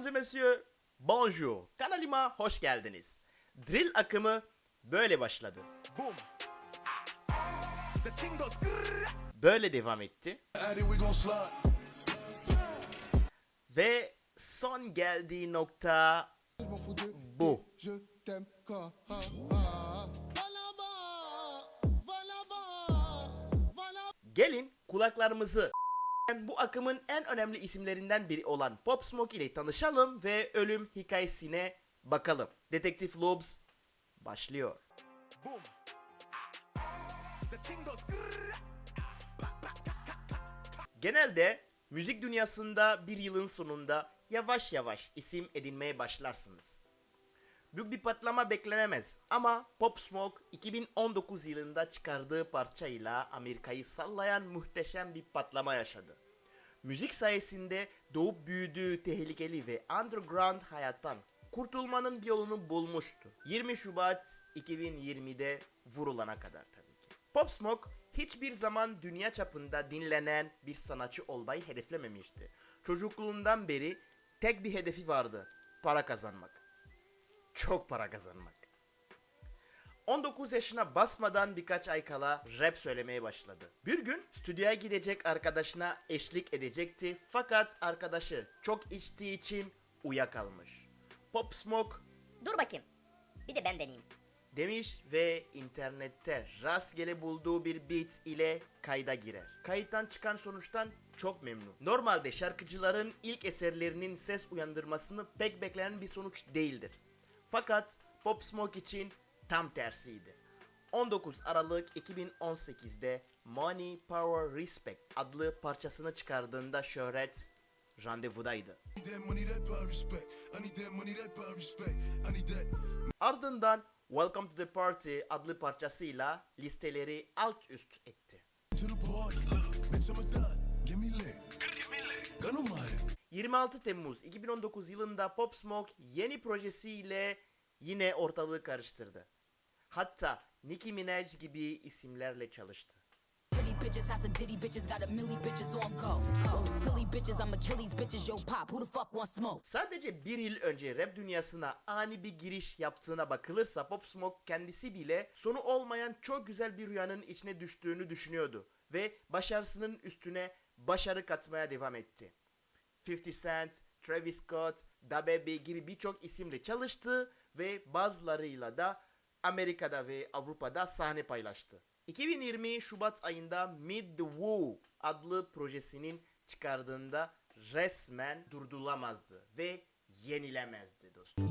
Mesdames et messieurs, bonjour. Kanalıma hoş geldiniz. Drill akımı böyle başladı. Boom. Böyle devam etti. Ve son geldiği nokta bu. Gelin kulaklarımızı bu akımın en önemli isimlerinden biri olan Pop Smoke ile tanışalım ve ölüm hikayesine bakalım. Detektif Lobes başlıyor. Boom. Genelde müzik dünyasında bir yılın sonunda yavaş yavaş isim edinmeye başlarsınız. Büyük bir patlama beklenemez ama Pop Smoke 2019 yılında çıkardığı parçayla Amerika'yı sallayan muhteşem bir patlama yaşadı. Müzik sayesinde doğup büyüdüğü tehlikeli ve underground hayattan kurtulmanın bir yolunu bulmuştu. 20 Şubat 2020'de vurulana kadar tabii ki. Pop Smoke hiçbir zaman dünya çapında dinlenen bir sanatçı olmayı hedeflememişti. Çocukluğundan beri tek bir hedefi vardı. Para kazanmak. Çok para kazanmak. 19 yaşına basmadan birkaç ay kala rap söylemeye başladı. Bir gün stüdyoya gidecek arkadaşına eşlik edecekti fakat arkadaşı çok içtiği için uyuyakalmış. Pop Smoke Dur bakayım. Bir de ben deneyeyim. demiş ve internette rastgele bulduğu bir beat ile kayda girer. Kayıttan çıkan sonuçtan çok memnun. Normalde şarkıcıların ilk eserlerinin ses uyandırmasını pek beklenen bir sonuç değildir. Fakat Pop Smoke için tam tersiydi. 19 Aralık 2018'de Money, Power, Respect adlı parçasını çıkardığında şöhret randevudaydı. Ardından Welcome to the Party adlı parçasıyla listeleri alt üst etti. 26 Temmuz 2019 yılında Pop Smoke yeni projesiyle yine ortalığı karıştırdı. Hatta Nicki Minaj gibi isimlerle çalıştı. Pretty bitches, house of ditty bitches, got a milli bitches on go. Those silly bitches, I'm Achilles bitches, yo pop, who the fuck wants smoke? Sadece bir yıl önce rap dünyasına ani bir giriş yaptığına bakılırsa Pop Smoke kendisi bile sonu olmayan çok güzel bir rüyanın içine düştüğünü düşünüyordu ve başarısının üstüne başarı katmaya devam etti. 50 Cent, Travis Scott, DaBaby gibi birçok isimle çalıştı ve bazılarıyla da Amerika'da ve Avrupa'da sahne paylaştı. 2020 Şubat ayında Mid the Woo adlı projesinin çıkardığında resmen durdurulamazdı ve yenilemezdi dostum.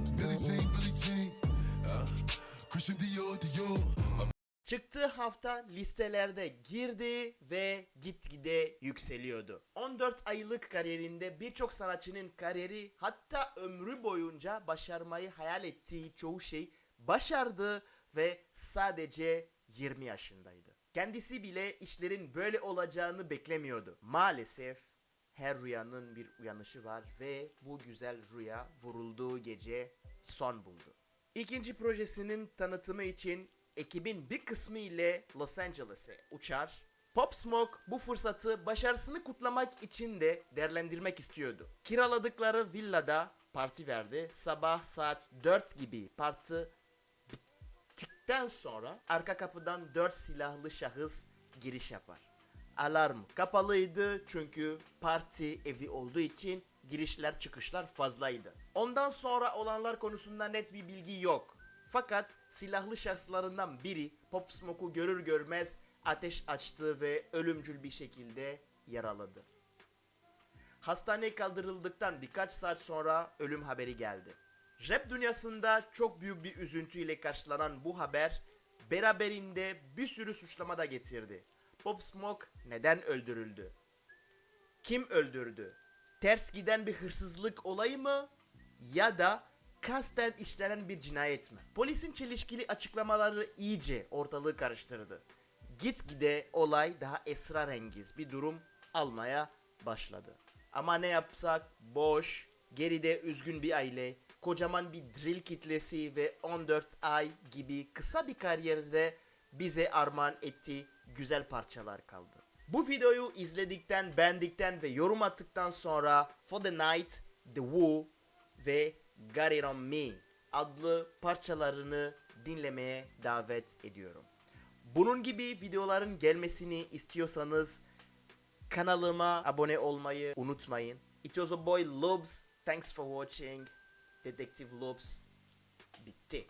Uh. Çıktığı hafta listelerde girdi ve gitgide yükseliyordu. 14 aylık kariyerinde birçok sanatçının kariyeri hatta ömrü boyunca başarmayı hayal ettiği çoğu şey başardı ve sadece 20 yaşındaydı. Kendisi bile işlerin böyle olacağını beklemiyordu. Maalesef her rüyanın bir uyanışı var ve bu güzel rüya vurulduğu gece son buldu. İkinci projesinin tanıtımı için ekibin bir kısmı ile Los Angeles'e uçar. Pop Smoke bu fırsatı başarısını kutlamak için de değerlendirmek istiyordu. Kiraladıkları villada parti verdi. Sabah saat 4 gibi parti bittikten sonra arka kapıdan 4 silahlı şahıs giriş yapar. Alarm kapalıydı çünkü parti evi olduğu için girişler çıkışlar fazlaydı. Ondan sonra olanlar konusunda net bir bilgi yok. Fakat silahlı şahıslarından biri Pop Smoke'u görür görmez ateş açtı ve ölümcül bir şekilde yaraladı. Hastaneye kaldırıldıktan birkaç saat sonra ölüm haberi geldi. Rap dünyasında çok büyük bir üzüntüyle karşılanan bu haber beraberinde bir sürü suçlama da getirdi. Pop Smoke neden öldürüldü? Kim öldürdü? Ters giden bir hırsızlık olayı mı? Ya da kasten işlenen bir cinayet mi? Polisin çelişkili açıklamaları iyice ortalığı karıştırdı. Gitgide olay daha esrarengiz bir durum almaya başladı. Ama ne yapsak boş, geride üzgün bir aile, kocaman bir drill kitlesi ve 14 ay gibi kısa bir kariyerde bize armağan ettiği güzel parçalar kaldı. Bu videoyu izledikten, beğendikten ve yorum attıktan sonra For the Night, The Woo ve Got It On Me adlı parçalarını dinlemeye davet ediyorum. Bunun gibi videoların gelmesini istiyorsanız kanalıma abone olmayı unutmayın. It was a boy Lobs. Thanks for watching. Detective Lobs. Bitti.